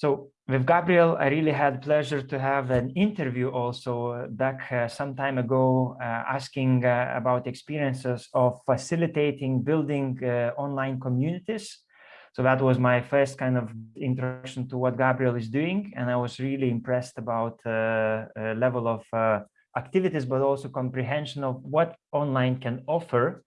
So with Gabriel, I really had pleasure to have an interview also back uh, some time ago, uh, asking uh, about experiences of facilitating building uh, online communities. So that was my first kind of introduction to what Gabriel is doing. And I was really impressed about uh, level of uh, activities, but also comprehension of what online can offer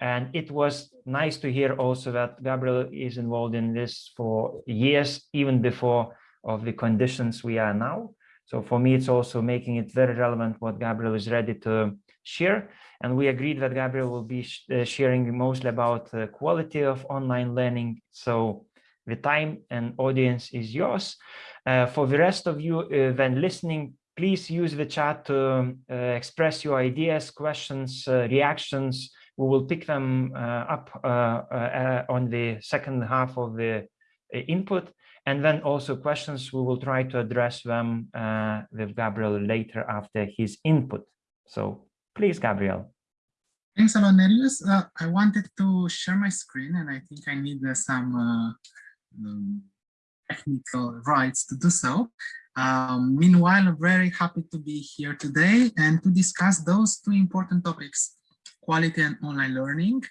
and it was nice to hear also that Gabriel is involved in this for years, even before of the conditions we are now. So for me, it's also making it very relevant what Gabriel is ready to share. And we agreed that Gabriel will be sh uh, sharing mostly about the quality of online learning. So the time and audience is yours. Uh, for the rest of you uh, then listening, please use the chat to uh, express your ideas, questions, uh, reactions, we will pick them uh, up uh, uh, on the second half of the input. And then also questions, we will try to address them with Gabriel later after his input. So please, Gabriel. Thanks a lot, Nerijus. Uh, I wanted to share my screen and I think I need uh, some uh, um, technical rights to do so. Um, meanwhile, I'm very happy to be here today and to discuss those two important topics quality and online learning.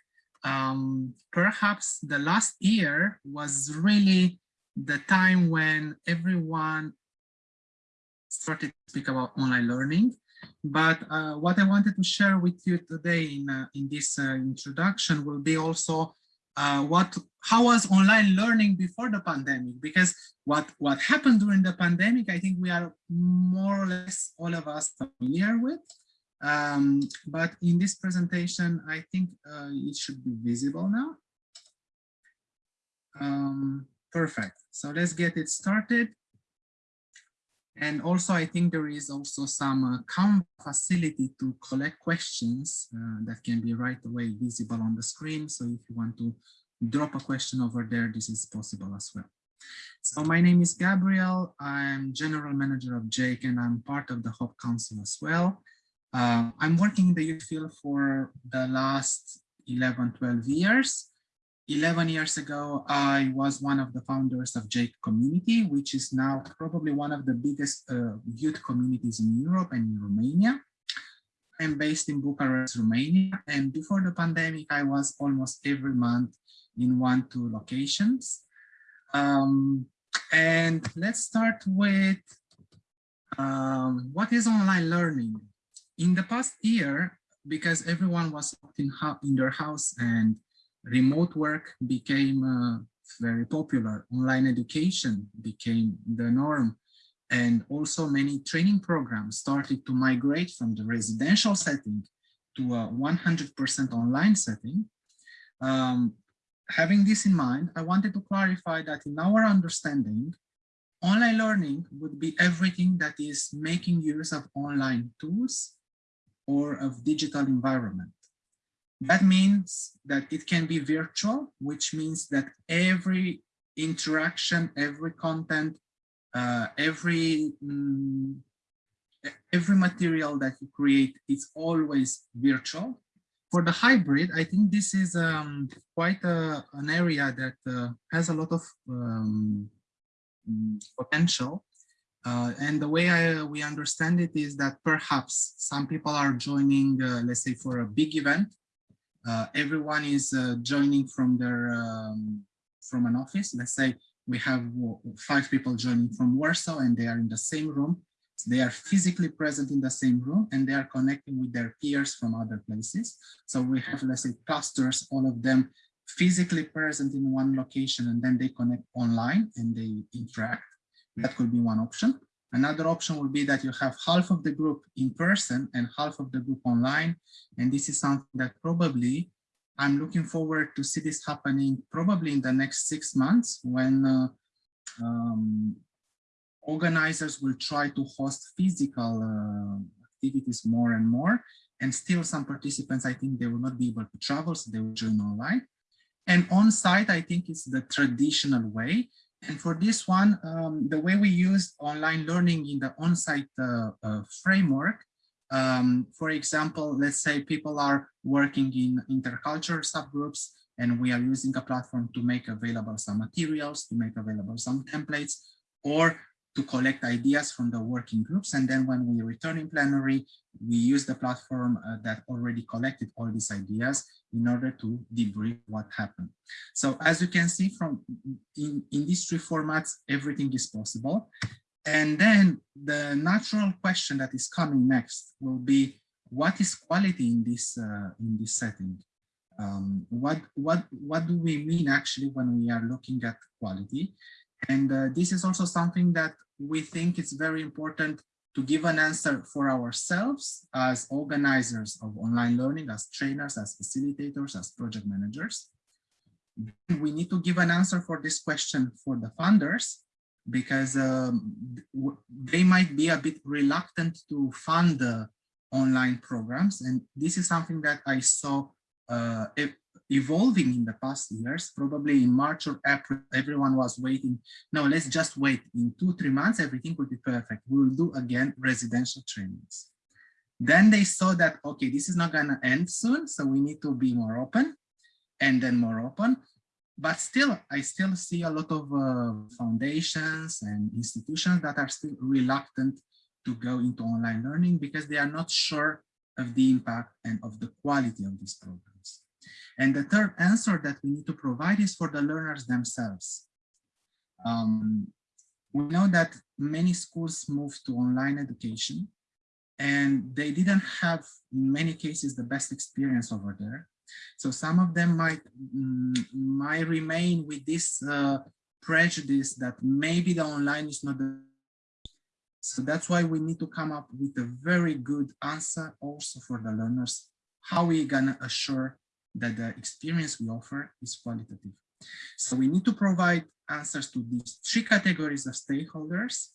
Um, perhaps the last year was really the time when everyone started to speak about online learning. But uh, what I wanted to share with you today in, uh, in this uh, introduction will be also uh, what how was online learning before the pandemic because what what happened during the pandemic i think we are more or less all of us familiar with um, but in this presentation, I think uh, it should be visible now. Um, perfect. So let's get it started. And also, I think there is also some uh, facility to collect questions uh, that can be right away visible on the screen. So if you want to drop a question over there, this is possible as well. So my name is Gabriel. I'm general manager of JAIC, and I'm part of the Hub Council as well. Uh, I'm working in the youth field for the last 11, 12 years. 11 years ago, I was one of the founders of JAIC Community, which is now probably one of the biggest uh, youth communities in Europe and in Romania. I'm based in Bucharest, Romania, and before the pandemic, I was almost every month in one, two locations. Um, and let's start with um, what is online learning? In the past year, because everyone was in, in their house and remote work became uh, very popular, online education became the norm, and also many training programs started to migrate from the residential setting to a 100% online setting. Um, having this in mind, I wanted to clarify that in our understanding, online learning would be everything that is making use of online tools or of digital environment. That means that it can be virtual, which means that every interaction, every content, uh, every um, every material that you create is always virtual. For the hybrid, I think this is um, quite a, an area that uh, has a lot of um, potential uh, and the way I, we understand it is that perhaps some people are joining, uh, let's say for a big event, uh, everyone is uh, joining from their um, from an office. Let's say we have five people joining from Warsaw and they are in the same room. They are physically present in the same room and they are connecting with their peers from other places. So we have, let's say, clusters, all of them physically present in one location and then they connect online and they interact that could be one option. Another option would be that you have half of the group in person and half of the group online. And this is something that probably I'm looking forward to see this happening probably in the next six months when uh, um, organizers will try to host physical uh, activities more and more. And still some participants, I think they will not be able to travel, so they will join online. And on site, I think it's the traditional way. And for this one, um, the way we use online learning in the on-site uh, uh, framework, um, for example, let's say people are working in intercultural subgroups and we are using a platform to make available some materials, to make available some templates. or to collect ideas from the working groups. And then when we return in plenary, we use the platform uh, that already collected all these ideas in order to debrief what happened. So as you can see from in, in these three formats, everything is possible. And then the natural question that is coming next will be, what is quality in this, uh, in this setting? Um, what, what, what do we mean actually when we are looking at quality? And uh, this is also something that we think it's very important to give an answer for ourselves as organizers of online learning, as trainers, as facilitators, as project managers. We need to give an answer for this question for the funders because um, they might be a bit reluctant to fund the online programs. And this is something that I saw uh, evolving in the past years, probably in March or April, everyone was waiting. No, let's just wait. In two, three months, everything will be perfect. We will do again residential trainings. Then they saw that, okay, this is not going to end soon, so we need to be more open and then more open. But still, I still see a lot of uh, foundations and institutions that are still reluctant to go into online learning because they are not sure of the impact and of the quality of this programs. And the third answer that we need to provide is for the learners themselves. Um, we know that many schools moved to online education and they didn't have, in many cases, the best experience over there. So some of them might, mm, might remain with this uh, prejudice that maybe the online is not the so that's why we need to come up with a very good answer also for the learners. How we gonna assure that the experience we offer is qualitative. So we need to provide answers to these three categories of stakeholders.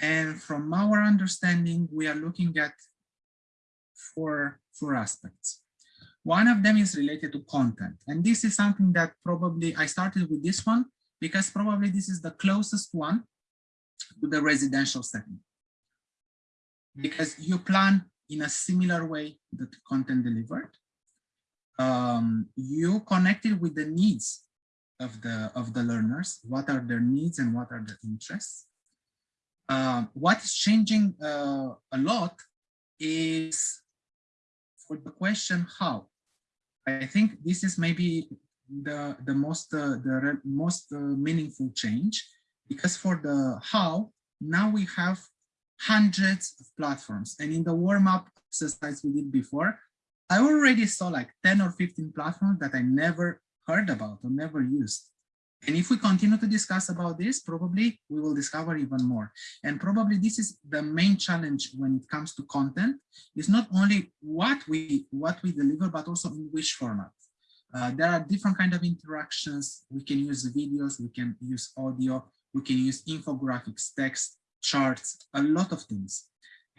And from our understanding, we are looking at four, four aspects. One of them is related to content. And this is something that probably I started with this one because probably this is the closest one to the residential setting. Hmm. Because you plan in a similar way that content delivered um, you connected with the needs of the of the learners. What are their needs and what are their interests? Uh, what is changing uh, a lot is for the question how. I think this is maybe the the most uh, the most uh, meaningful change because for the how now we have hundreds of platforms and in the warm-up exercise we did before I already saw like 10 or 15 platforms that I never heard about or never used. And if we continue to discuss about this, probably we will discover even more. And probably this is the main challenge when it comes to content, is not only what we what we deliver, but also in which format. Uh, there are different kind of interactions. We can use videos, we can use audio, we can use infographics, text, charts, a lot of things.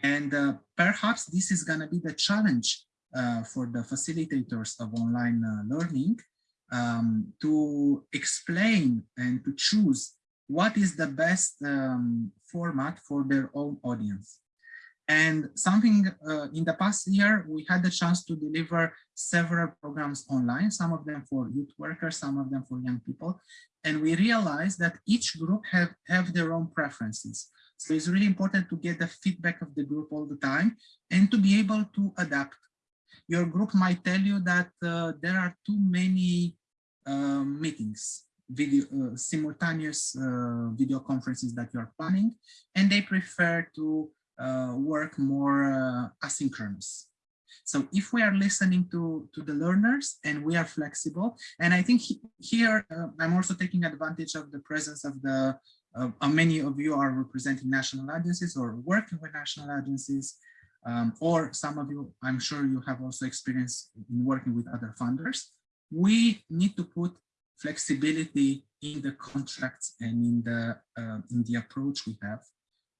And uh, perhaps this is going to be the challenge for the facilitators of online uh, learning um, to explain and to choose what is the best um, format for their own audience. And something uh, in the past year, we had the chance to deliver several programs online, some of them for youth workers, some of them for young people. And we realized that each group have, have their own preferences. So it's really important to get the feedback of the group all the time and to be able to adapt your group might tell you that uh, there are too many uh, meetings, video uh, simultaneous uh, video conferences that you're planning, and they prefer to uh, work more uh, asynchronous. So if we are listening to, to the learners and we are flexible, and I think he, here I'm also taking advantage of the presence of the many of you are representing national agencies or working with national agencies um, or some of you, I'm sure you have also experience in working with other funders, we need to put flexibility in the contracts and in the uh, in the approach we have.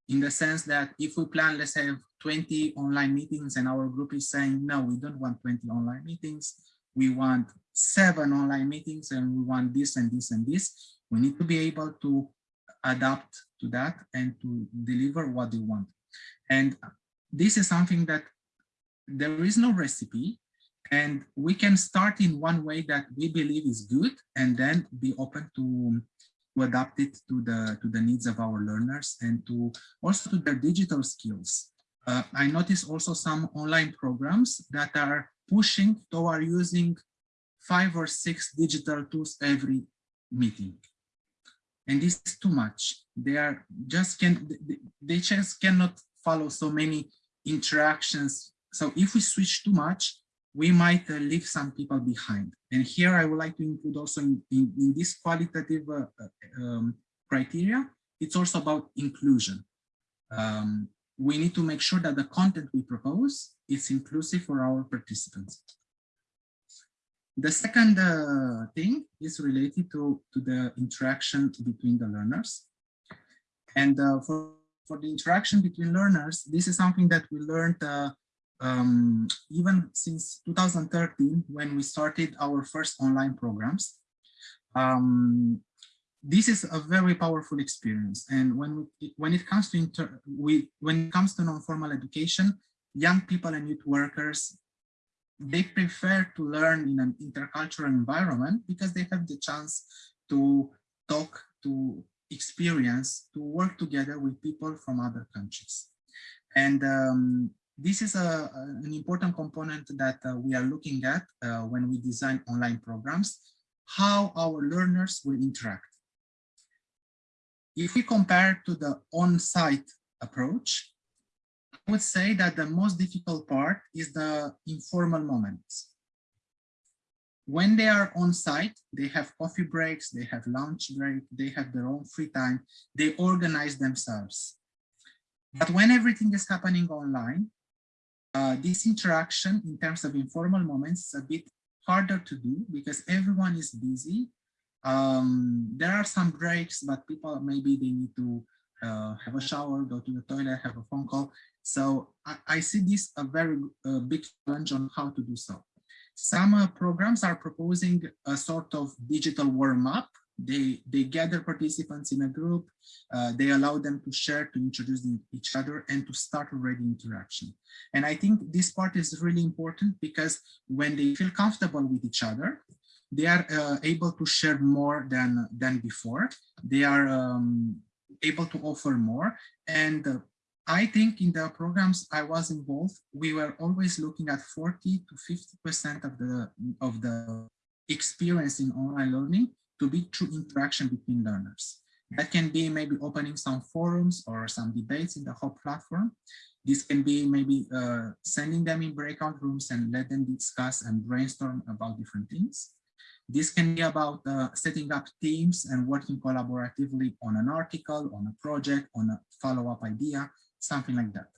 In the sense that if we plan let's have 20 online meetings and our group is saying no we don't want 20 online meetings. We want seven online meetings and we want this and this and this we need to be able to adapt to that and to deliver what they want. And this is something that there is no recipe and we can start in one way that we believe is good and then be open to to adapt it to the to the needs of our learners and to also to their digital skills. Uh, I notice also some online programs that are pushing toward using five or six digital tools every meeting. And this is too much. They are just can they just cannot follow so many interactions. So if we switch too much, we might uh, leave some people behind. And here I would like to include also in, in, in this qualitative uh, uh, um, criteria, it's also about inclusion. Um, we need to make sure that the content we propose is inclusive for our participants. The second uh, thing is related to, to the interaction between the learners. And uh, for, for the interaction between learners, this is something that we learned uh, um, even since 2013 when we started our first online programs. Um, this is a very powerful experience and when we, when it comes to inter, we when it comes to non-formal education young people and youth workers they prefer to learn in an intercultural environment because they have the chance to talk to experience to work together with people from other countries and um, this is a, an important component that uh, we are looking at uh, when we design online programs, how our learners will interact. If we compare to the on-site approach, I would say that the most difficult part is the informal moments. When they are on site, they have coffee breaks, they have lunch break, they have their own free time, they organize themselves. But when everything is happening online, uh, this interaction in terms of informal moments is a bit harder to do because everyone is busy. Um, there are some breaks, but people maybe they need to uh, have a shower, go to the toilet, have a phone call. So I, I see this a very uh, big challenge on how to do so. Some uh, programs are proposing a sort of digital warm-up they, they gather participants in a group, uh, they allow them to share, to introduce each other and to start already interaction. And I think this part is really important because when they feel comfortable with each other, they are uh, able to share more than, than before. They are um, able to offer more. And uh, I think in the programs I was involved, we were always looking at 40 to 50% of the, of the experience in online learning to be true interaction between learners. That can be maybe opening some forums or some debates in the whole platform. This can be maybe uh, sending them in breakout rooms and let them discuss and brainstorm about different things. This can be about uh, setting up teams and working collaboratively on an article, on a project, on a follow-up idea, something like that.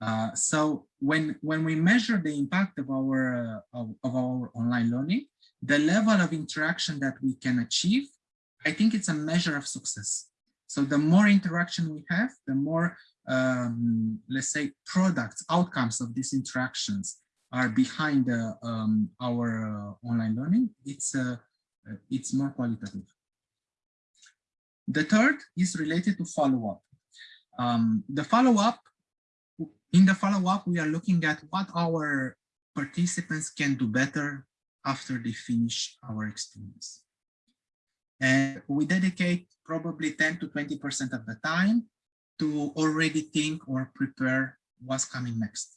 Uh, so when when we measure the impact of our uh, of, of, our online learning, the level of interaction that we can achieve, I think it's a measure of success. So the more interaction we have, the more, um, let's say, products, outcomes of these interactions are behind uh, um, our uh, online learning, it's, uh, it's more qualitative. The third is related to follow-up. Um, the follow-up, in the follow-up, we are looking at what our participants can do better after they finish our experience. And we dedicate probably 10 to 20% of the time to already think or prepare what's coming next.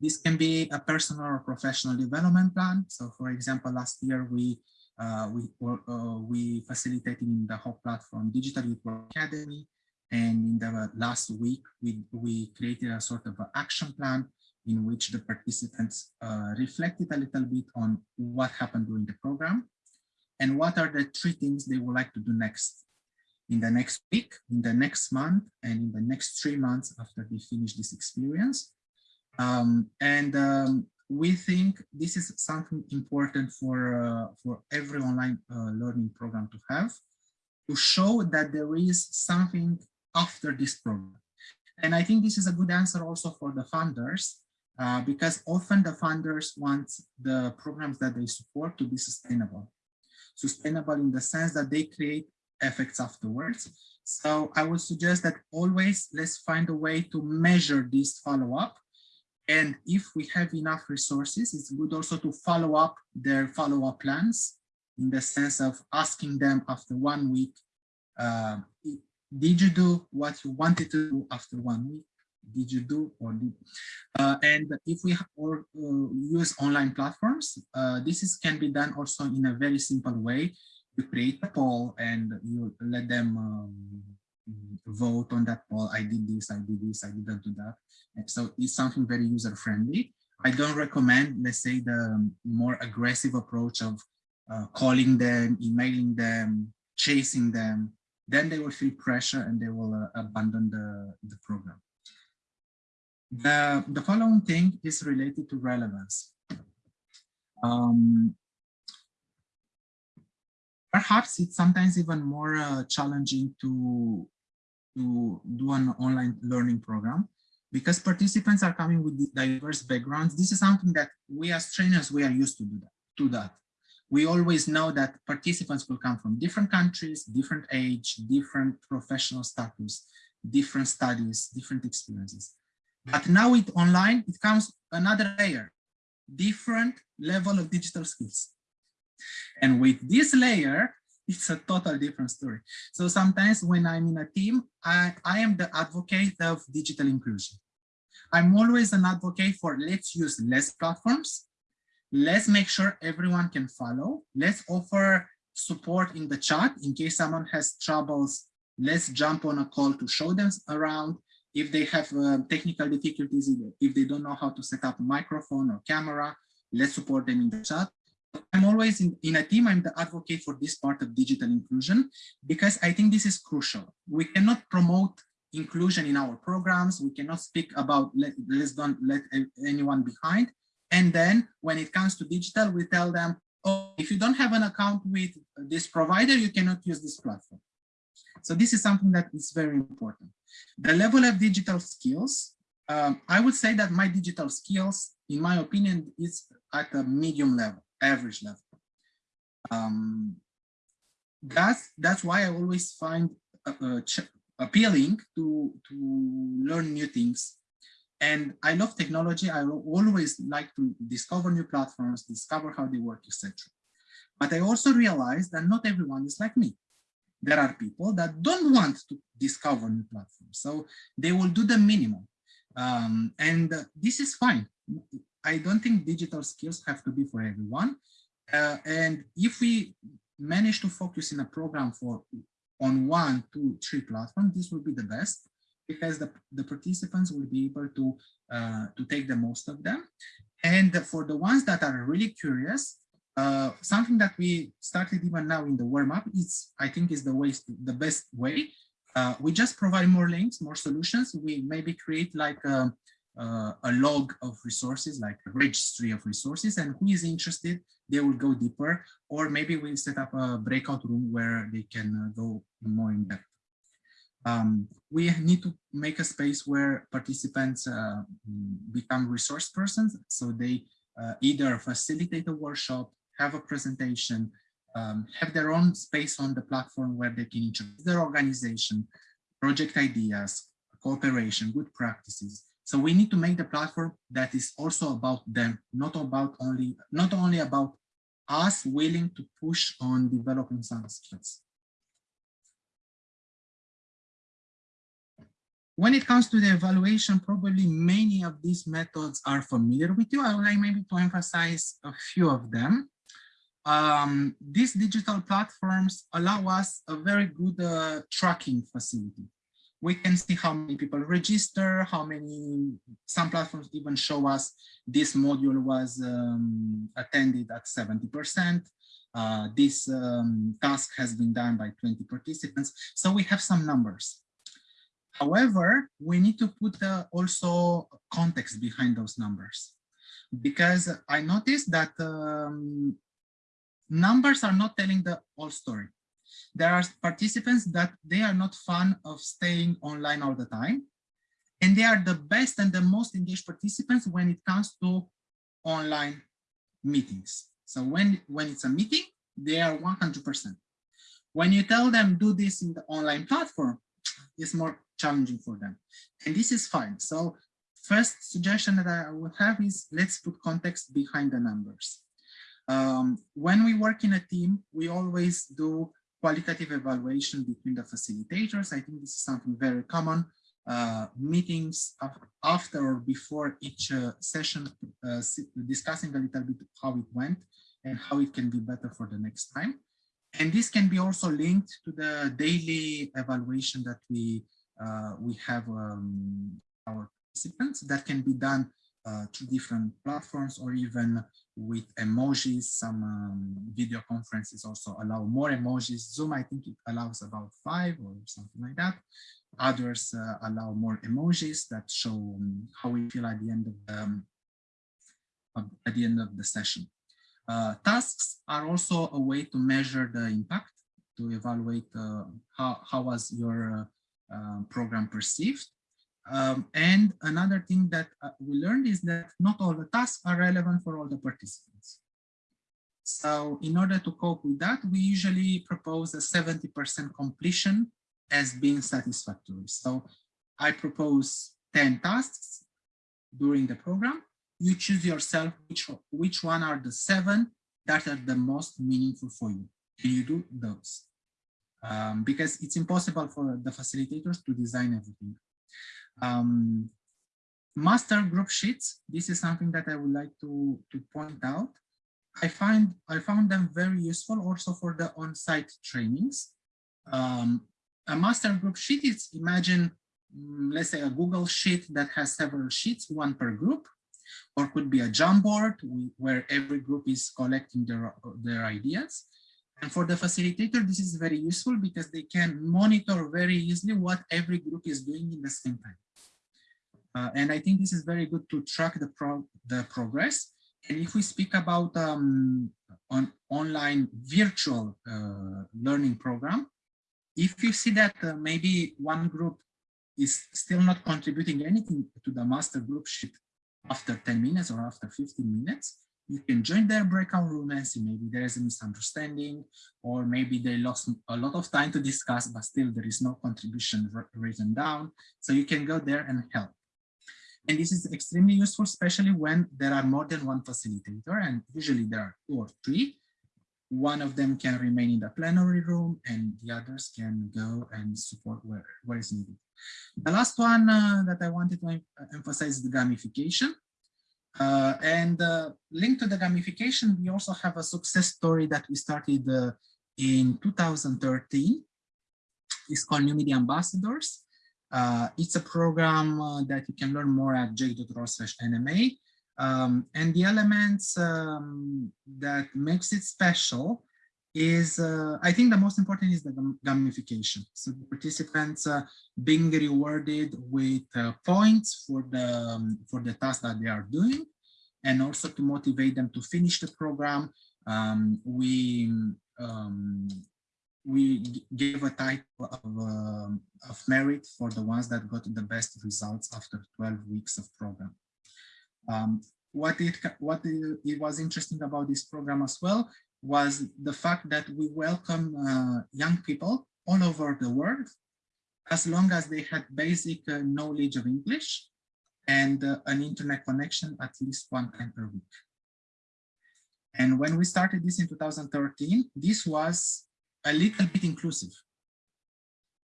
This can be a personal or professional development plan. So for example, last year we uh, we uh, we facilitated in the whole platform Digital Youth Academy. And in the last week, we, we created a sort of an action plan in which the participants uh, reflected a little bit on what happened during the program and what are the three things they would like to do next in the next week, in the next month, and in the next three months after they finish this experience. Um, and um, we think this is something important for, uh, for every online uh, learning program to have, to show that there is something after this program. And I think this is a good answer also for the funders uh, because often the funders want the programs that they support to be sustainable. Sustainable in the sense that they create effects afterwards. So I would suggest that always let's find a way to measure this follow-up. And if we have enough resources, it's good also to follow up their follow-up plans in the sense of asking them after one week, uh, did you do what you wanted to do after one week? Did you do or did? Uh, and if we or, uh, use online platforms, uh, this is can be done also in a very simple way. You create a poll and you let them um, vote on that poll. I did this, I did this, I didn't do that. And so it's something very user friendly. I don't recommend, let's say, the more aggressive approach of uh, calling them, emailing them, chasing them, then they will feel pressure and they will uh, abandon the, the program. The, the following thing is related to relevance. Um, perhaps it's sometimes even more uh, challenging to, to do an online learning program because participants are coming with diverse backgrounds. This is something that we as trainers, we are used to do that. To that we always know that participants will come from different countries, different age, different professional status, different studies, different experiences. But now with online, it comes another layer, different level of digital skills. And with this layer, it's a total different story. So sometimes when I'm in a team, I, I am the advocate of digital inclusion. I'm always an advocate for let's use less platforms, let's make sure everyone can follow. Let's offer support in the chat in case someone has troubles. Let's jump on a call to show them around. If they have uh, technical difficulties, if they don't know how to set up a microphone or camera, let's support them in the chat. I'm always in, in a team, I'm the advocate for this part of digital inclusion because I think this is crucial. We cannot promote inclusion in our programs. We cannot speak about let, let's don't let anyone behind and then when it comes to digital, we tell them, oh, if you don't have an account with this provider, you cannot use this platform. So this is something that is very important. The level of digital skills, um, I would say that my digital skills, in my opinion, is at a medium level, average level. Um, that's that's why I always find uh, uh, appealing to to learn new things and I love technology. I always like to discover new platforms, discover how they work, etc. But I also realized that not everyone is like me. There are people that don't want to discover new platforms. So they will do the minimum. Um, and this is fine. I don't think digital skills have to be for everyone. Uh, and if we manage to focus in a program for on one, two, three platforms, this will be the best because the, the participants will be able to, uh, to take the most of them. And for the ones that are really curious, uh, something that we started even now in the warm-up is, I think, is the way, the best way. Uh, we just provide more links, more solutions. We maybe create like a, uh, a log of resources, like a registry of resources, and who is interested, they will go deeper, or maybe we set up a breakout room where they can uh, go more in depth. Um, we need to make a space where participants uh, become resource persons. So they uh, either facilitate a workshop, have a presentation, um, have their own space on the platform where they can introduce their organization, project ideas, cooperation, good practices. So we need to make the platform that is also about them, not about only, not only about us willing to push on developing some skills. When it comes to the evaluation, probably many of these methods are familiar with you. I would like maybe to emphasize a few of them. Um, these digital platforms allow us a very good uh, tracking facility. We can see how many people register, how many, some platforms even show us this module was um, attended at 70%. Uh, this um, task has been done by 20 participants. So we have some numbers. However, we need to put uh, also context behind those numbers because I noticed that um, numbers are not telling the whole story. There are participants that they are not fun of staying online all the time. And they are the best and the most engaged participants when it comes to online meetings. So when, when it's a meeting, they are 100%. When you tell them do this in the online platform, it's more challenging for them. And this is fine. So first suggestion that I would have is let's put context behind the numbers. Um, when we work in a team, we always do qualitative evaluation between the facilitators. I think this is something very common. Uh, meetings after or before each uh, session, uh, discussing a little bit how it went and how it can be better for the next time. And this can be also linked to the daily evaluation that we uh, we have um, our participants that can be done uh, through different platforms or even with emojis. Some um, video conferences also allow more emojis. Zoom, I think it allows about five or something like that. Others uh, allow more emojis that show um, how we feel at the end of the, um, at the end of the session. Uh, tasks are also a way to measure the impact, to evaluate uh, how, how was your uh, um, program perceived. Um, and another thing that uh, we learned is that not all the tasks are relevant for all the participants. So in order to cope with that, we usually propose a 70% completion as being satisfactory. So I propose 10 tasks during the program you choose yourself which, which one are the seven that are the most meaningful for you. And you do those. Um, because it's impossible for the facilitators to design everything. Um, master group sheets, this is something that I would like to, to point out. I find I found them very useful also for the on-site trainings. Um, a master group sheet is imagine, mm, let's say a Google sheet that has several sheets, one per group or could be a Jamboard where every group is collecting their, their ideas. And for the facilitator, this is very useful because they can monitor very easily what every group is doing in the same time. Uh, and I think this is very good to track the, pro the progress. And if we speak about um, on online virtual uh, learning program, if you see that uh, maybe one group is still not contributing anything to the master group sheet after 10 minutes or after 15 minutes, you can join their breakout room and see maybe there is a misunderstanding or maybe they lost a lot of time to discuss, but still there is no contribution written down. So you can go there and help. And this is extremely useful, especially when there are more than one facilitator and usually there are two or three. One of them can remain in the plenary room and the others can go and support where, where is needed. The last one uh, that I wanted to emphasize is the gamification. Uh, and uh, linked to the gamification, we also have a success story that we started uh, in 2013. It's called New Media Ambassadors. Uh, it's a program uh, that you can learn more at jaic.ro slash NMA. Um, and the elements um, that makes it special is uh, I think the most important is the gamification. So the participants uh, being rewarded with uh, points for the um, for the task that they are doing, and also to motivate them to finish the program. Um, we um, we gave a type of, um, of merit for the ones that got the best results after 12 weeks of program. Um, what it what it was interesting about this program as well was the fact that we welcome uh, young people all over the world, as long as they had basic uh, knowledge of English and uh, an internet connection at least one time per week. And when we started this in 2013, this was a little bit inclusive.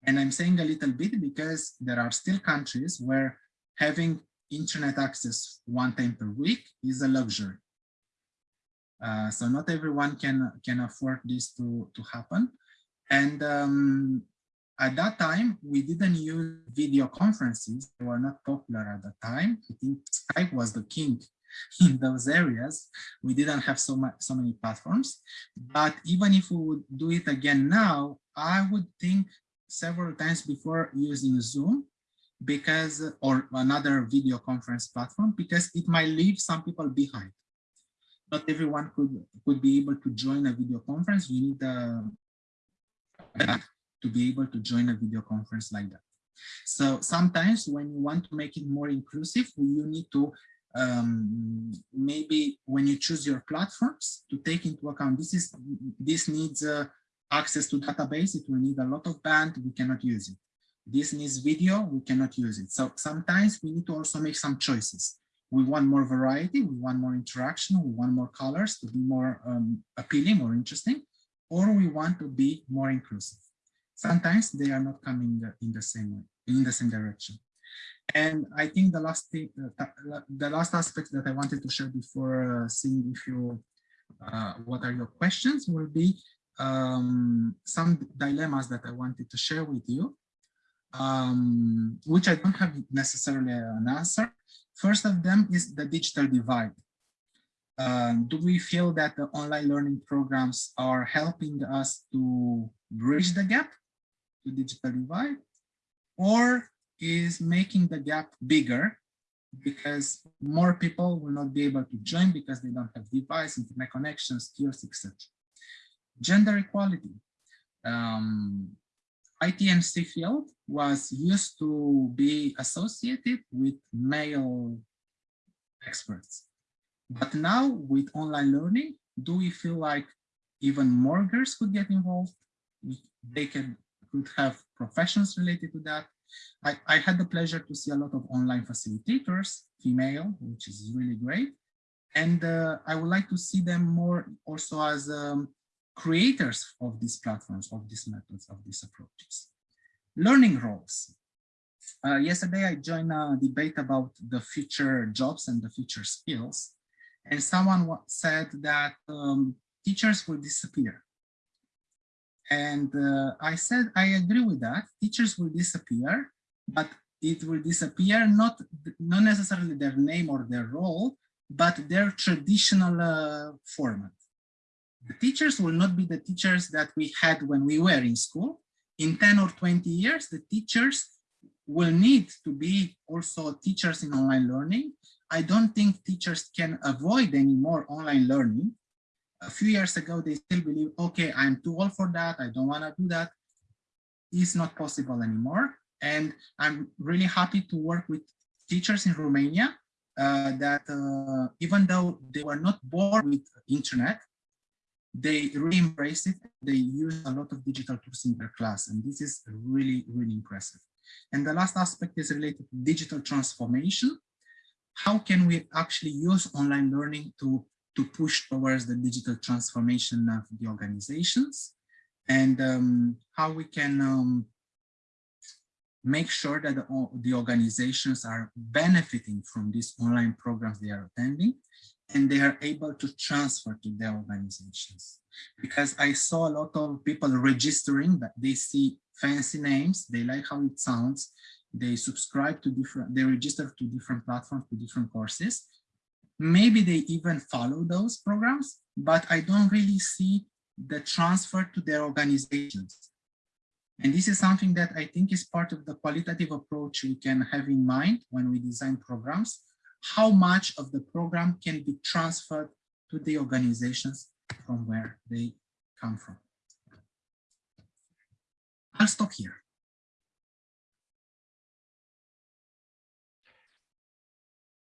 And I'm saying a little bit because there are still countries where having internet access one time per week is a luxury. Uh, so not everyone can can afford this to to happen. And um, at that time, we didn't use video conferences. They were not popular at the time. I think Skype was the king in those areas. We didn't have so much so many platforms. But even if we would do it again now, I would think several times before using Zoom because or another video conference platform because it might leave some people behind not everyone could could be able to join a video conference. You need uh, to be able to join a video conference like that. So sometimes when you want to make it more inclusive, you need to um, maybe when you choose your platforms to take into account this is this needs uh, access to database. It will need a lot of band. We cannot use it. This needs video. We cannot use it. So sometimes we need to also make some choices we want more variety, we want more interaction, we want more colors to be more um, appealing, more interesting, or we want to be more inclusive. Sometimes they are not coming in the same way, in the same direction. And I think the last thing, uh, the last aspect that I wanted to share before uh, seeing if you, uh, what are your questions will be um, some dilemmas that I wanted to share with you, um, which I don't have necessarily an answer. First of them is the digital divide. Um, do we feel that the online learning programs are helping us to bridge the gap to digital divide or is making the gap bigger because more people will not be able to join because they don't have device, internet connections, skills, etc. Gender equality. Um, ITMC field was used to be associated with male experts. But now with online learning, do we feel like even more girls could get involved? They can could have professions related to that. I, I had the pleasure to see a lot of online facilitators, female, which is really great. And uh, I would like to see them more also as um, creators of these platforms, of these methods, of these approaches. Learning roles. Uh, yesterday, I joined a debate about the future jobs and the future skills. And someone said that um, teachers will disappear. And uh, I said, I agree with that. Teachers will disappear, but it will disappear not, not necessarily their name or their role, but their traditional uh, format. The teachers will not be the teachers that we had when we were in school. In 10 or 20 years, the teachers will need to be also teachers in online learning. I don't think teachers can avoid anymore online learning a few years ago, they still believe, okay, I'm too old for that. I don't want to do that. It's not possible anymore. And I'm really happy to work with teachers in Romania uh, that uh, even though they were not born with internet, they really embrace it. They use a lot of digital tools in their class. And this is really, really impressive. And the last aspect is related to digital transformation. How can we actually use online learning to to push towards the digital transformation of the organizations and um, how we can um, make sure that the, the, organizations are benefiting from these online programs they are attending and they are able to transfer to their organizations. Because I saw a lot of people registering that they see fancy names, they like how it sounds, they subscribe to different, they register to different platforms, to different courses, Maybe they even follow those programs, but I don't really see the transfer to their organizations. And this is something that I think is part of the qualitative approach we can have in mind when we design programs, how much of the program can be transferred to the organizations from where they come from. I'll stop here.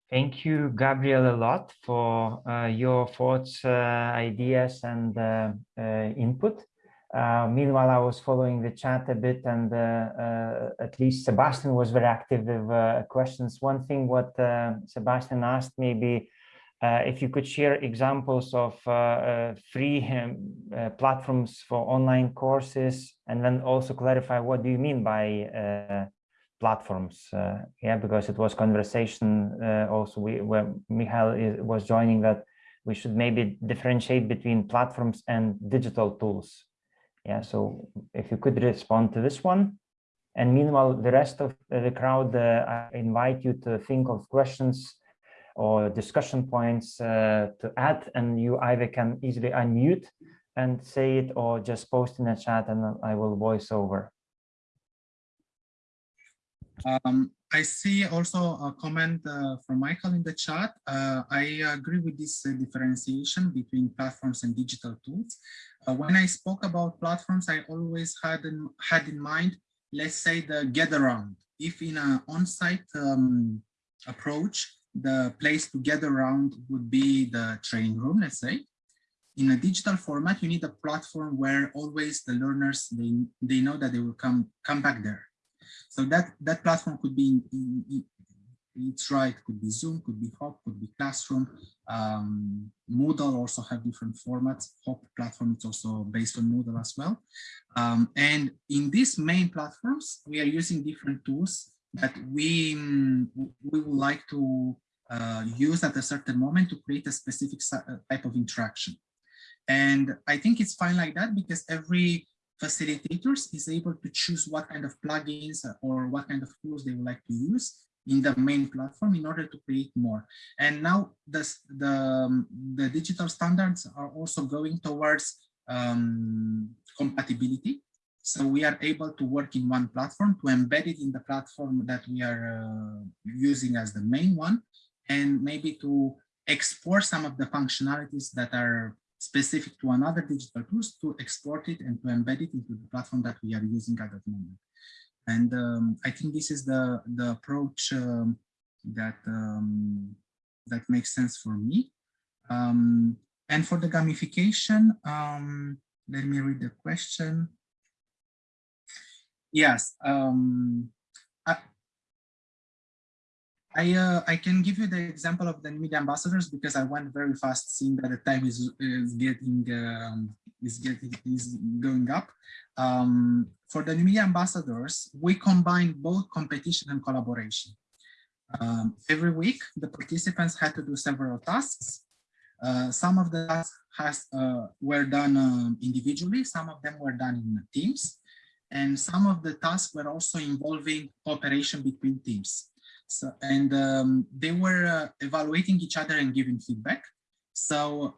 Thank you, Gabriel, a lot for uh, your thoughts, uh, ideas, and uh, uh input. Uh, meanwhile, I was following the chat a bit, and uh, at least Sebastian was very active with questions. One thing what Sebastian asked, maybe if you could share examples of free platforms for online courses, and then also clarify what do you mean by platforms uh, yeah because it was conversation uh, also we where Michael is, was joining that we should maybe differentiate between platforms and digital tools yeah so if you could respond to this one and meanwhile the rest of the crowd uh, I invite you to think of questions or discussion points uh, to add and you either can easily unmute and say it or just post in the chat and I will voice over um, I see also a comment uh, from Michael in the chat. Uh, I agree with this uh, differentiation between platforms and digital tools. Uh, when I spoke about platforms, I always had in, had in mind, let's say the get around. If in an on-site um, approach, the place to get around would be the training room, let's say. In a digital format, you need a platform where always the learners, they, they know that they will come, come back there so that, that platform could be in, in, it's right, could be Zoom, could be Hop, could be Classroom. Um, Moodle also have different formats. Hop platform is also based on Moodle as well. Um, and in these main platforms, we are using different tools that we, we would like to uh, use at a certain moment to create a specific uh, type of interaction. And I think it's fine like that because every facilitators is able to choose what kind of plugins or what kind of tools they would like to use in the main platform in order to create more. And now the, um, the digital standards are also going towards um, compatibility. So we are able to work in one platform to embed it in the platform that we are uh, using as the main one and maybe to export some of the functionalities that are specific to another digital tools to export it and to embed it into the platform that we are using at that moment. And um, I think this is the, the approach um, that, um, that makes sense for me. Um, and for the gamification, um, let me read the question. Yes, um, I uh, I can give you the example of the media ambassadors because I went very fast, seeing that the time is is getting um, is getting is going up. Um, for the media ambassadors, we combine both competition and collaboration. Um, every week, the participants had to do several tasks. Uh, some of the tasks has, uh, were done um, individually, some of them were done in teams, and some of the tasks were also involving cooperation between teams. So, and um, they were uh, evaluating each other and giving feedback. So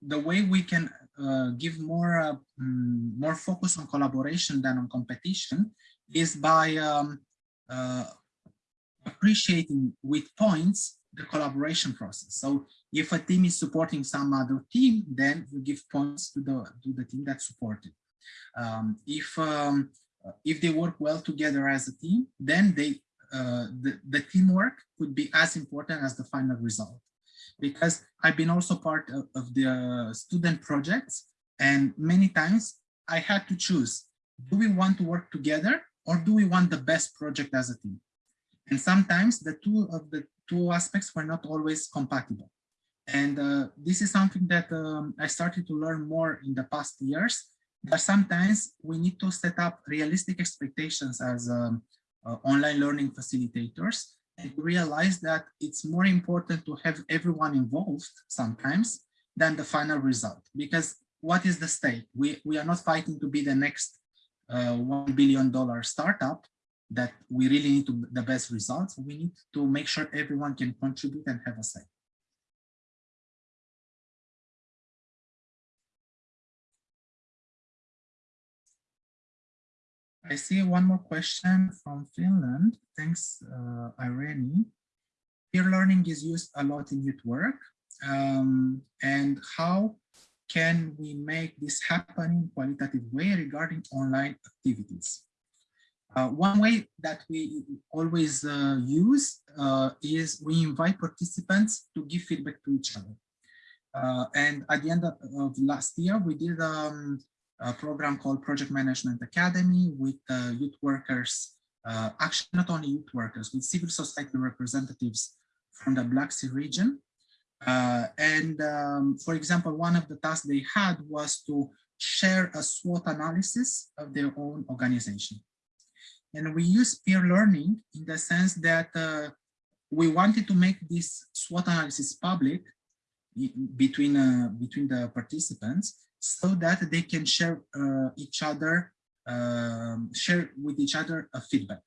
the way we can uh, give more uh, mm, more focus on collaboration than on competition is by um, uh, appreciating with points the collaboration process. So if a team is supporting some other team, then you give points to the to the team that supported. Um, if um, if they work well together as a team, then they the, the teamwork could be as important as the final result. Because I've been also part of, of the student projects and many times I had to choose, do we want to work together or do we want the best project as a team? And sometimes the two of the two aspects were not always compatible. And uh, this is something that um, I started to learn more in the past years, that sometimes we need to set up realistic expectations as um, uh, online learning facilitators and realize that it's more important to have everyone involved sometimes than the final result. Because what is the stake? We, we are not fighting to be the next uh, $1 billion startup that we really need to the best results. We need to make sure everyone can contribute and have a say. I see one more question from Finland. Thanks, uh, Irene. Peer learning is used a lot in youth work. Um, and how can we make this happen in qualitative way regarding online activities? Uh, one way that we always uh, use uh, is we invite participants to give feedback to each other. Uh, and at the end of, of, last year, we did um, a program called Project Management Academy with uh, youth workers, uh, actually not only youth workers, with civil society representatives from the Black Sea region. Uh, and um, for example, one of the tasks they had was to share a SWOT analysis of their own organization. And we use peer learning in the sense that uh, we wanted to make this SWOT analysis public between, uh, between the participants so that they can share uh, each other, um, share with each other a feedback.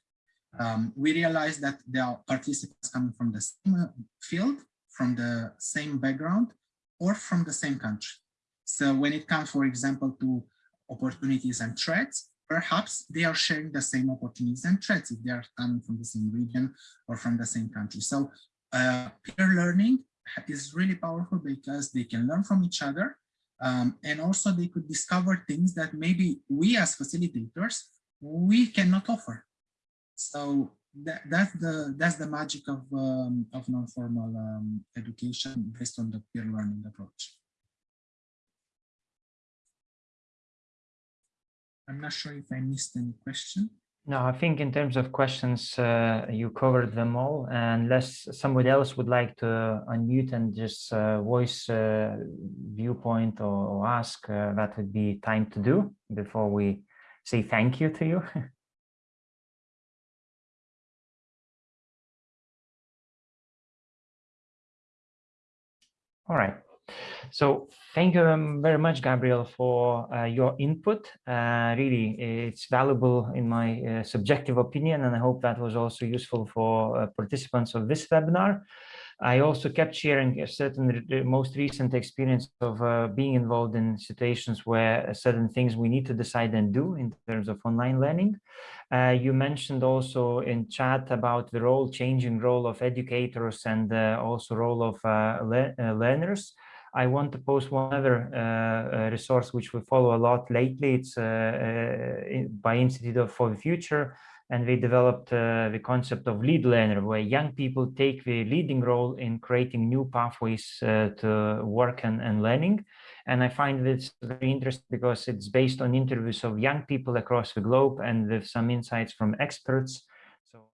Um, we realized that there are participants coming from the same uh, field, from the same background, or from the same country. So when it comes, for example, to opportunities and threats, perhaps they are sharing the same opportunities and threats if they are coming from the same region or from the same country. So uh, peer learning is really powerful because they can learn from each other um, and also they could discover things that maybe we as facilitators, we cannot offer. So that, that's the that's the magic of um, of non-formal um, education based on the peer learning approach. I'm not sure if I missed any question. No, I think in terms of questions, uh, you covered them all. Unless somebody else would like to unmute and just uh, voice uh, viewpoint or, or ask, uh, that would be time to do before we say thank you to you. all right. So thank you um, very much, Gabriel, for uh, your input. Uh, really, it's valuable in my uh, subjective opinion, and I hope that was also useful for uh, participants of this webinar. I also kept sharing a certain most recent experience of uh, being involved in situations where certain things we need to decide and do in terms of online learning. Uh, you mentioned also in chat about the role, changing role of educators and also role of le learners. I want to post one other uh, resource which we follow a lot lately. It's uh, uh by Institute of, for the Future, and they developed uh, the concept of lead learner, where young people take the leading role in creating new pathways uh, to work and, and learning. And I find this very interesting because it's based on interviews of young people across the globe and with some insights from experts. So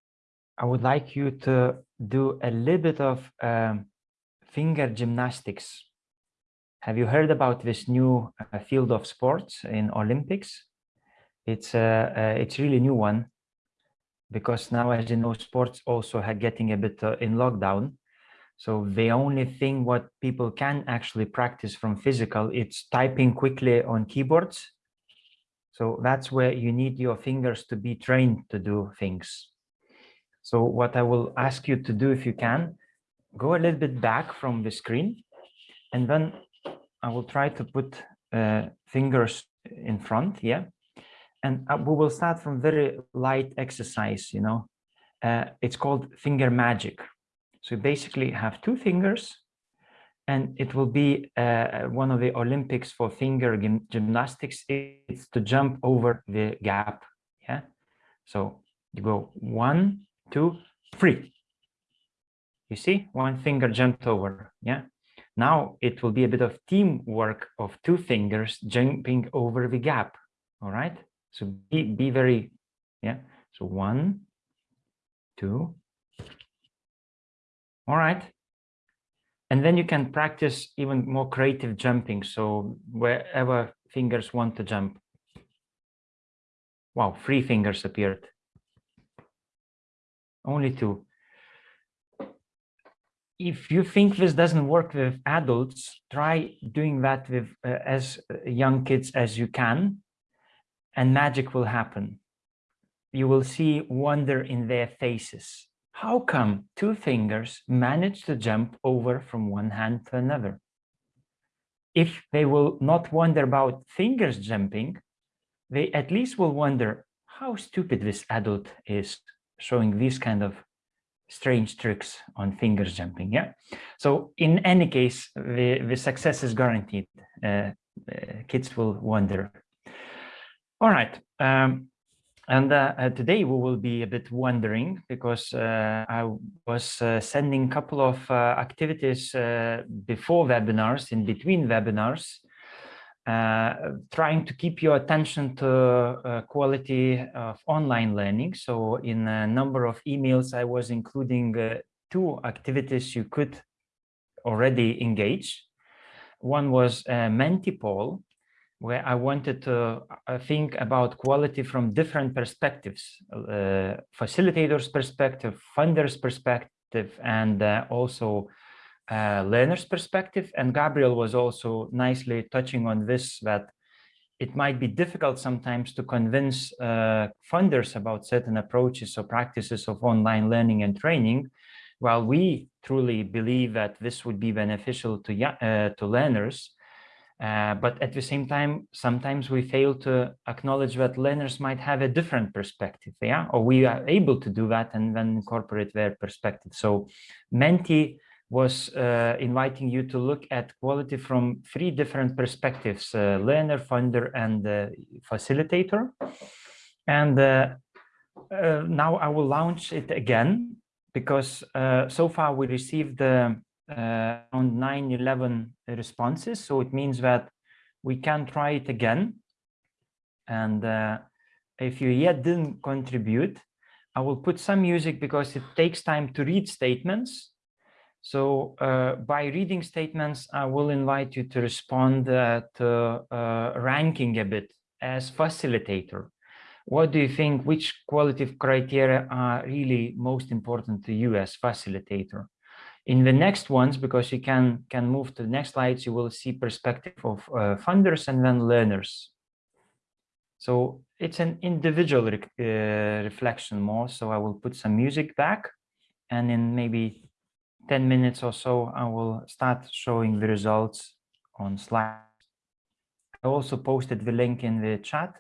I would like you to do a little bit of um, finger gymnastics have you heard about this new uh, field of sports in Olympics? It's uh, uh, it's really new one because now, as you know, sports also are getting a bit uh, in lockdown. So the only thing what people can actually practice from physical, it's typing quickly on keyboards. So that's where you need your fingers to be trained to do things. So what I will ask you to do if you can, go a little bit back from the screen and then I will try to put uh, fingers in front, yeah. And uh, we will start from very light exercise, you know. Uh, it's called finger magic. So you basically have two fingers and it will be uh, one of the Olympics for finger gym gymnastics. It's to jump over the gap, yeah. So you go one, two, three. You see, one finger jumped over, yeah. Now it will be a bit of teamwork of two fingers jumping over the gap. All right. So be, be very, yeah. So one, two. All right. And then you can practice even more creative jumping. So wherever fingers want to jump. Wow, three fingers appeared. Only two if you think this doesn't work with adults, try doing that with uh, as young kids as you can, and magic will happen. You will see wonder in their faces. How come two fingers manage to jump over from one hand to another? If they will not wonder about fingers jumping, they at least will wonder how stupid this adult is showing these kind of strange tricks on fingers jumping yeah? So in any case the the success is guaranteed. Uh, uh, kids will wonder. All right um, and uh, uh today we will be a bit wondering because uh, I was uh, sending a couple of activities before webinars in between webinars uh, trying to keep your attention to uh, quality of online learning. So in a number of emails, I was including uh, two activities you could already engage. One was uh, Mentipoll, where I wanted to uh, think about quality from different perspectives, uh, facilitators perspective, funders perspective, and uh, also uh, learner's perspective. And Gabriel was also nicely touching on this, that it might be difficult sometimes to convince uh, funders about certain approaches or practices of online learning and training, while we truly believe that this would be beneficial to, uh, to learners. Uh, but at the same time, sometimes we fail to acknowledge that learners might have a different perspective, yeah, or we are able to do that and then incorporate their perspective. So Menti was uh, inviting you to look at quality from three different perspectives, uh, learner, funder, and uh, facilitator. And uh, uh, now I will launch it again because uh, so far we received around 9, 11 responses. So it means that we can try it again. And if you yet didn't contribute, I will put some music because it takes time to read statements. So uh, by reading statements, I will invite you to respond uh, to uh, ranking a bit as facilitator. What do you think, which qualitative criteria are really most important to you as facilitator? In the next ones, because you can, can move to the next slides, you will see perspective of uh, funders and then learners. So it's an individual re uh, reflection more. So I will put some music back and in maybe 10 minutes or so, I will start showing the results on slides. I also posted the link in the chat.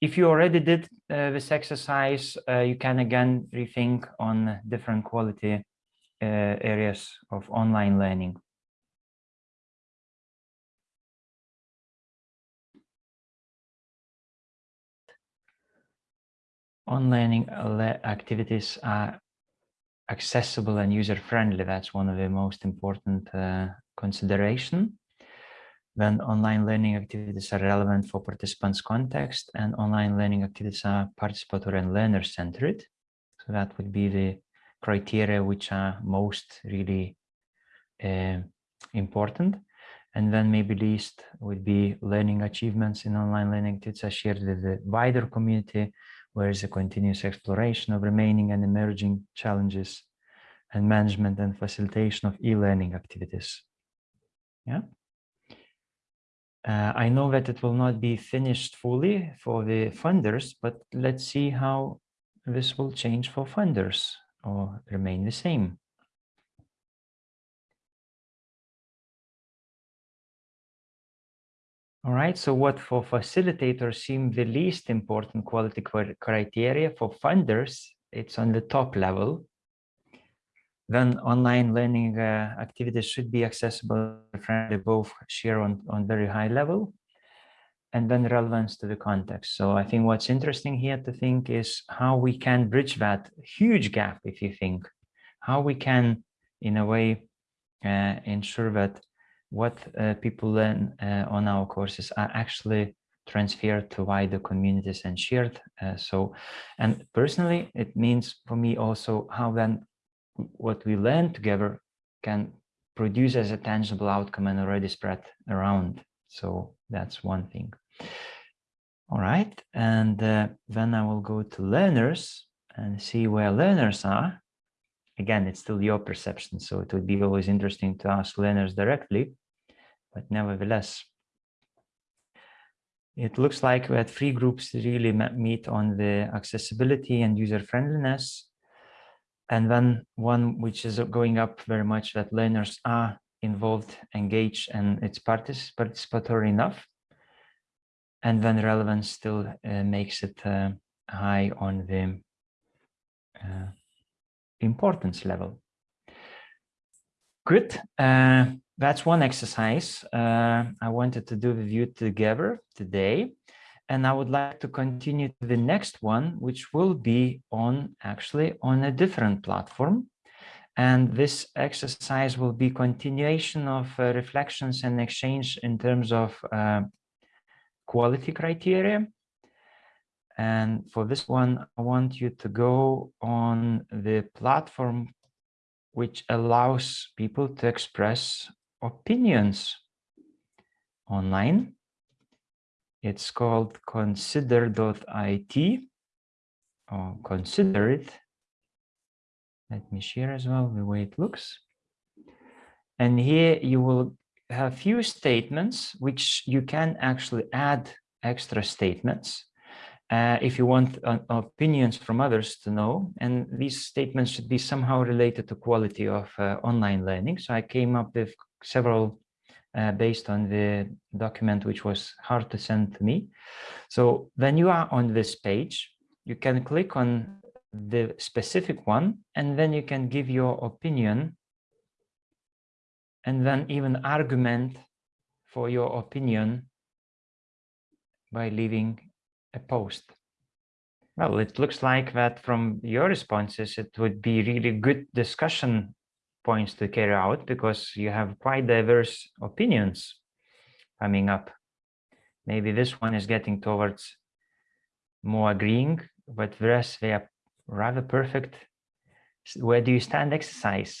If you already did uh, this exercise, uh, you can again rethink on different quality uh, areas of online learning. On-learning activities are accessible and user-friendly. That's one of the most important uh, consideration. When online learning activities are relevant for participants' context and online learning activities are participatory and learner-centered. So that would be the criteria which are most really uh, important. And then maybe least would be learning achievements in online learning activities are shared with the wider community where is a continuous exploration of remaining and emerging challenges and management and facilitation of e-learning activities. Yeah. Uh, I know that it will not be finished fully for the funders, but let's see how this will change for funders or remain the same. All right, so what for facilitators seem the least important quality criteria for funders, it's on the top level. Then online learning uh, activities should be accessible, friendly, both share on, on very high level, and then relevance to the context. So I think what's interesting here to think is how we can bridge that huge gap, if you think, how we can, in a way, uh, ensure that what uh, people learn uh, on our courses are actually transferred to wider communities and shared. Uh, so, and personally, it means for me also how then what we learn together can produce as a tangible outcome and already spread around. So that's one thing. All right, and uh, then I will go to learners and see where learners are. Again, it's still your perception, so it would be always interesting to ask learners directly but nevertheless, it looks like we had three groups really meet on the accessibility and user friendliness. And then one which is going up very much that learners are involved, engaged, and it's partic participatory enough. And then relevance still uh, makes it uh, high on the uh, importance level. Good. That's one exercise uh, I wanted to do with you together today. And I would like to continue to the next one, which will be on actually on a different platform. And this exercise will be continuation of uh, reflections and exchange in terms of uh, quality criteria. And for this one, I want you to go on the platform which allows people to express opinions online. It's called consider.it or consider it. Let me share as well the way it looks. And here you will have few statements which you can actually add extra statements uh, if you want uh, opinions from others to know. And these statements should be somehow related to quality of uh, online learning. So I came up with several uh, based on the document which was hard to send to me. So when you are on this page, you can click on the specific one and then you can give your opinion and then even argument for your opinion by leaving a post. Well, it looks like that from your responses, it would be really good discussion points to carry out because you have quite diverse opinions coming up. Maybe this one is getting towards more agreeing, but whereas they are rather perfect, where do you stand exercise?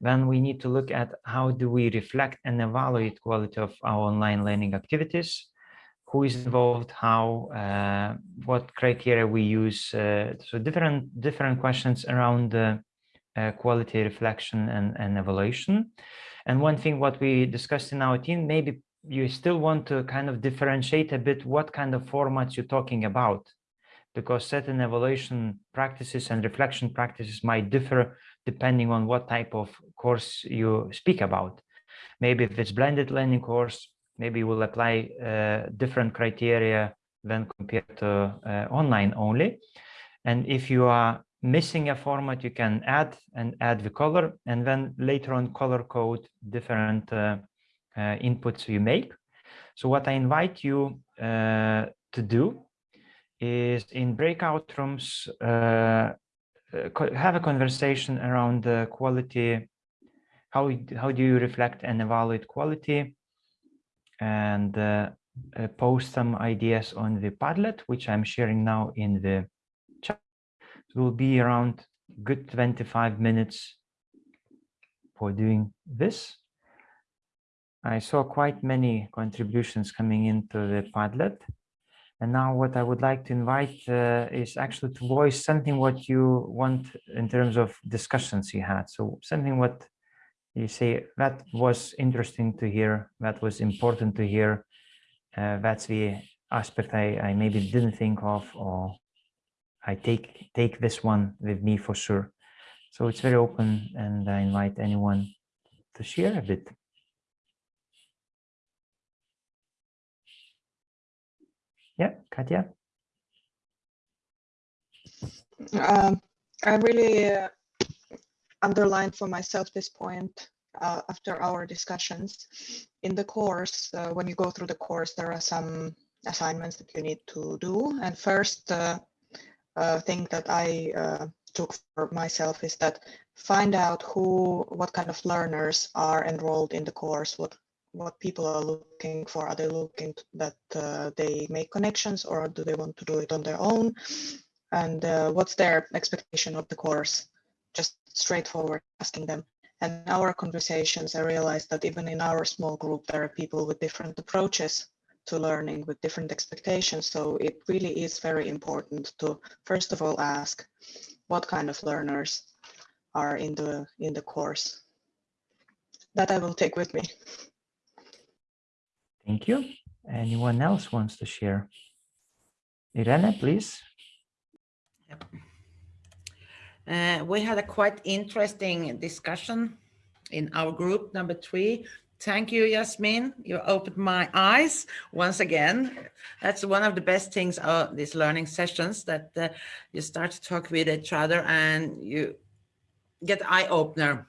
Then we need to look at how do we reflect and evaluate quality of our online learning activities, who is involved, how, uh, what criteria we use. Uh, so different different questions around the uh, quality reflection and, and evaluation. And one thing what we discussed in our team, maybe you still want to kind of differentiate a bit what kind of formats you're talking about because certain evaluation practices and reflection practices might differ depending on what type of course you speak about. Maybe if it's blended learning course, maybe we'll apply uh, different criteria than compared to uh, online only. And if you are missing a format, you can add and add the color and then later on color code different uh, uh inputs you make. So what I invite you uh, to do is in breakout rooms, uh, have a conversation around the quality how how do you reflect and evaluate quality and uh, uh, post some ideas on the Padlet, which I'm sharing now in the will be around good 25 minutes for doing this. I saw quite many contributions coming into the Padlet. And now what I would like to invite uh, is actually to voice something what you want in terms of discussions you had. So something what you say that was interesting to hear, that was important to hear. Uh, that's the aspect I, I maybe didn't think of or I take take this one with me for sure. So it's very open and I invite anyone to share a bit. Yeah, Katya. Um, I really uh, underlined for myself this point uh, after our discussions. In the course, uh, when you go through the course, there are some assignments that you need to do. And first uh, uh thing that I uh, took for myself is that find out who, what kind of learners are enrolled in the course, what what people are looking for. Are they looking that uh, they make connections or do they want to do it on their own? And what's their expectation of the course? Just straightforward asking them. And our conversations, I realized that even in our small group, there are people with different approaches to learning with different expectations. So it really is very important to, first of all, ask what kind of learners are in the, in the course. That I will take with me. Thank you. Anyone else wants to share? Irene, please. Yep. Uh, we had a quite interesting discussion in our group number three. Thank you, Yasmin. You opened my eyes once again. That's one of the best things of these learning sessions that uh, you start to talk with each other and you get eye opener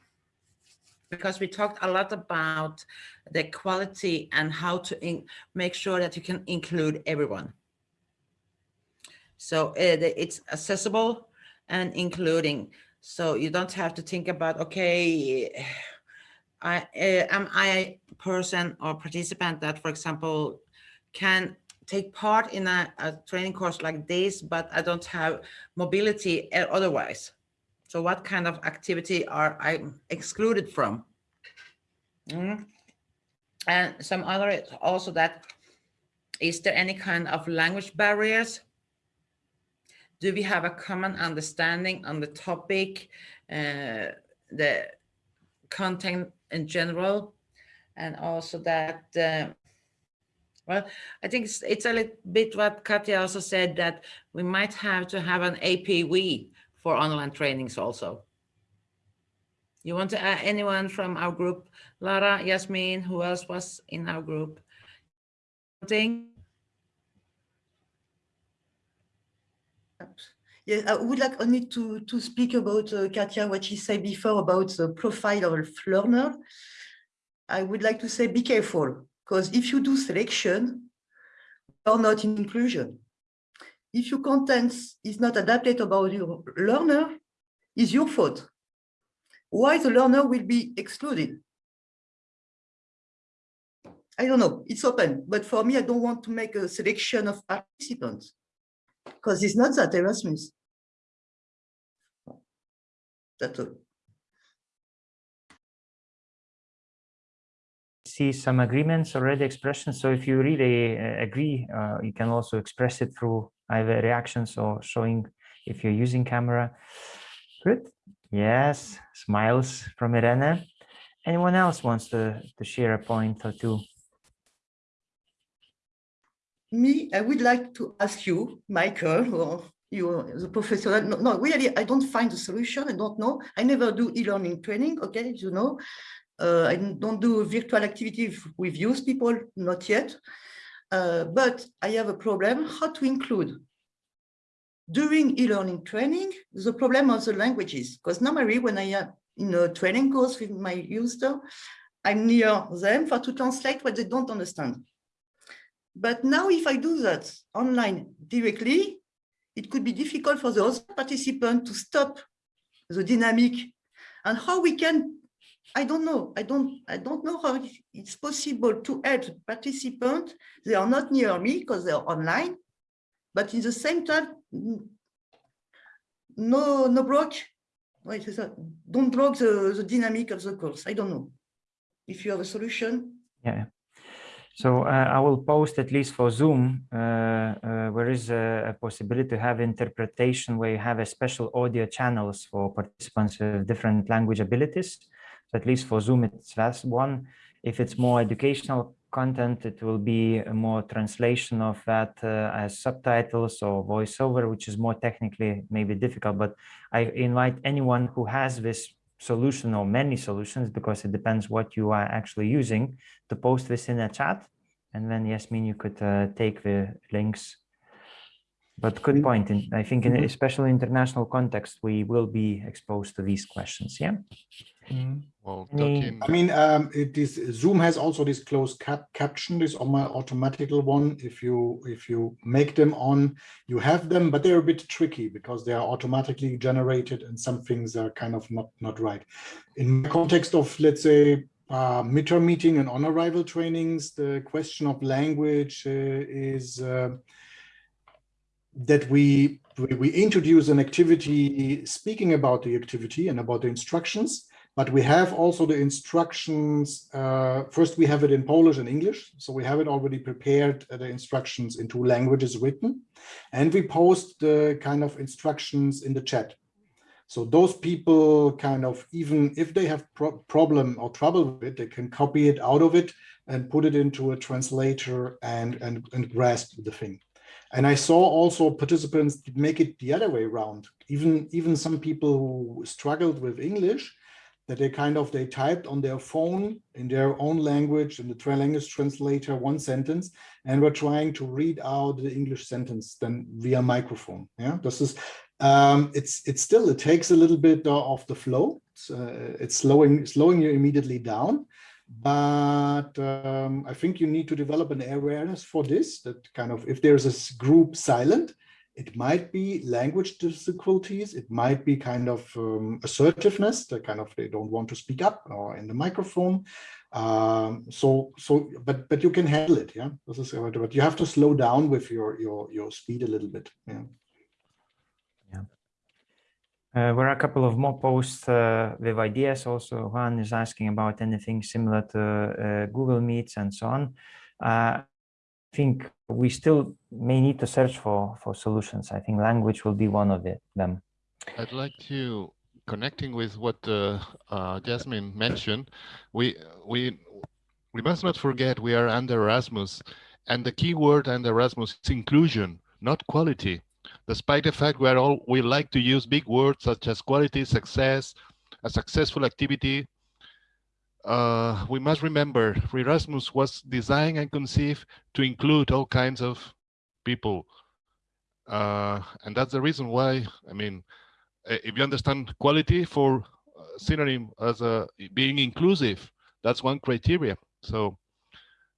because we talked a lot about the quality and how to make sure that you can include everyone. So uh, it's accessible and including. So you don't have to think about, okay, I, uh, am I a person or participant that, for example, can take part in a, a, training course like this, but I don't have mobility otherwise. So what kind of activity are I excluded from? Mm. And some other also that, is there any kind of language barriers do we have a common understanding on the topic, uh, the content in general, and also that, uh, well, I think it's, it's a little bit what Katya also said that we might have to have an APV for online trainings also. You want to add anyone from our group? Lara, Yasmin, who else was in our group? Yeah, I would like only to, to speak about uh, Katya, what she said before about the profile of learner. I would like to say be careful, because if you do selection, or not in inclusion. If your content is not adapted about your learner, is your fault. Why the learner will be excluded? I don't know, it's open, but for me, I don't want to make a selection of participants because it's not that Erasmus. That's see some agreements already expressions. So if you really uh, agree, uh, you can also express it through either reactions or showing if you're using camera. Good. Yes, smiles from Irene. Anyone else wants to, to share a point or two? Me, I would like to ask you, Michael, or you, the professor, no, no, really, I don't find a solution. I don't know. I never do e-learning training, okay, you know. Uh, I don't do virtual activity with youth people, not yet. Uh, but I have a problem how to include during e-learning training, the problem of the languages. Because normally when I am in a training course with my user, I'm near them for to translate what they don't understand. But now if I do that online directly, it could be difficult for the other participant to stop the dynamic and how we can I don't know. I don't. I don't know how it's possible to add participants. They are not near me because they are online, but in the same time, no, no block. Wait, don't block the, the dynamic of the course. I don't know if you have a solution. Yeah. So uh, I will post at least for Zoom, uh, uh, where is a, a, possibility to have interpretation where you have a special audio channels for participants with different language abilities. So at least for Zoom, it's that's one. If it's more educational content, it will be more translation of that uh, as subtitles or voiceover, which is more technically maybe difficult. But I invite anyone who has this solution or many solutions, because it depends what you are actually using, to post this in a chat. And then Yasmin, you could uh, take the links. But good point. In, I think in mm-hmm. especially international context, we will be exposed to these questions. Yeah. Mm. Well, I mean, um, it is Zoom has also this closed cap caption, this on my automatical one. If you if you make them on, you have them, but they're a bit tricky because they are automatically generated and some things are kind of not not right. In context of let's say uh, midterm meeting and on arrival trainings, the question of language uh, is uh, that we we introduce an activity speaking about the activity and about the instructions but we have also the instructions. Uh, first, we have it in Polish and English. So we have it already prepared, uh, the instructions in two languages written. And we post the kind of instructions in the chat. So those people kind of, even if they have pro problem or trouble with it, they can copy it out of it and put it into a translator and, and, and grasp the thing. And I saw also participants make it the other way around. Even, even some people who struggled with English, that they kind of they typed on their phone in their own language in the language translator one sentence and were trying to read out the English sentence then via microphone. Yeah, this is um, it's it's still it takes a little bit of the flow. It's, uh, it's slowing slowing you immediately down, but um, I think you need to develop an awareness for this. That kind of if there's a group silent, it might be language difficulties. It might be kind of um, assertiveness, that kind of they don't want to speak up or in the microphone. Um, so, so, but but you can handle it. Yeah, this is but you have to slow down with your your your speed a little bit. Yeah. Uh, there are a couple of more posts uh, with ideas. Also, Juan is asking about anything similar to uh, Google Meets and so on. Uh, I think we still may need to search for for solutions. I think language will be one of them. I'd like to connecting with what uh, uh, Jasmine mentioned. We we we must not forget we are under Erasmus, and the key word under Erasmus is inclusion, not quality. Despite the fact we all we like to use big words such as quality, success, a successful activity, uh, we must remember Erasmus was designed and conceived to include all kinds of people. Uh, and that's the reason why, I mean, if you understand quality for uh, synonym as a being inclusive, that's one criteria. So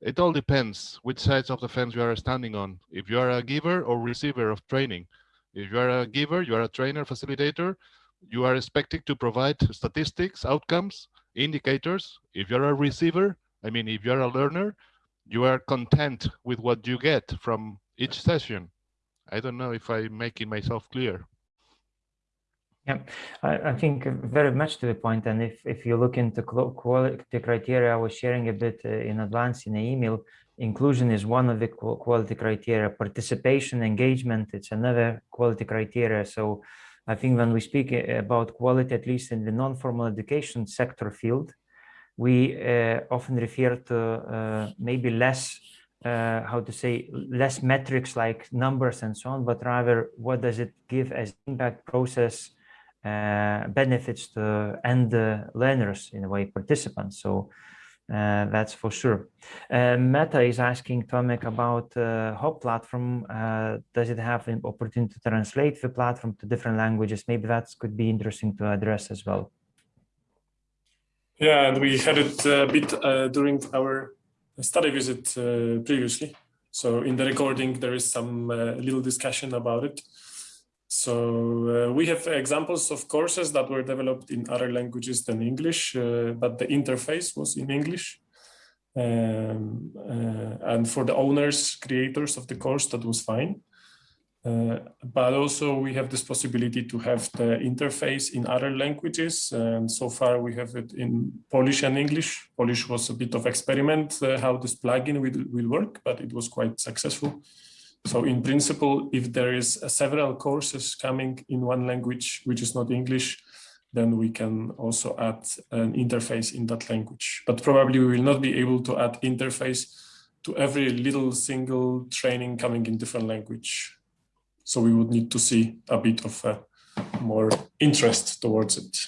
it all depends which sides of the fence you are standing on. If you are a giver or receiver of training. If you are a giver, you are a trainer, facilitator, you are expected to provide statistics, outcomes, indicators. If you're a receiver, I mean, if you're a learner, you are content with what you get from each session. I don't know if I'm making myself clear. Yeah, I, I think very much to the point. And if, if you look into quality criteria, I was sharing a bit uh, in advance in the email, inclusion is one of the quality criteria, participation, engagement, it's another quality criteria. So I think when we speak uh, about quality, at least in the non-formal education sector field, we uh, often refer to uh, maybe less uh, how to say less metrics like numbers and so on, but rather what does it give as impact process uh, benefits to end learners in a way participants. So uh, that's for sure. Uh, meta is asking tomek about uh, hop platform. Uh, does it have an opportunity to translate the platform to different languages? Maybe that could be interesting to address as well. Yeah and we had it a bit during our study visit previously. So in the recording there is some little discussion about it so uh, we have examples of courses that were developed in other languages than English, uh, but the interface was in English. Um, uh, and for the owners, creators of the course, that was fine. Uh, but also we have this possibility to have the interface in other languages. And so far we have it in Polish and English. Polish was a bit of experiment uh, how this plugin will, will work, but it was quite successful. So in principle, if there is uh, several courses coming in one language, which is not English, then we can also add an interface in that language. But probably we will not be able to add interface to every little single training coming in different language. So we would need to see a bit of a more interest towards it.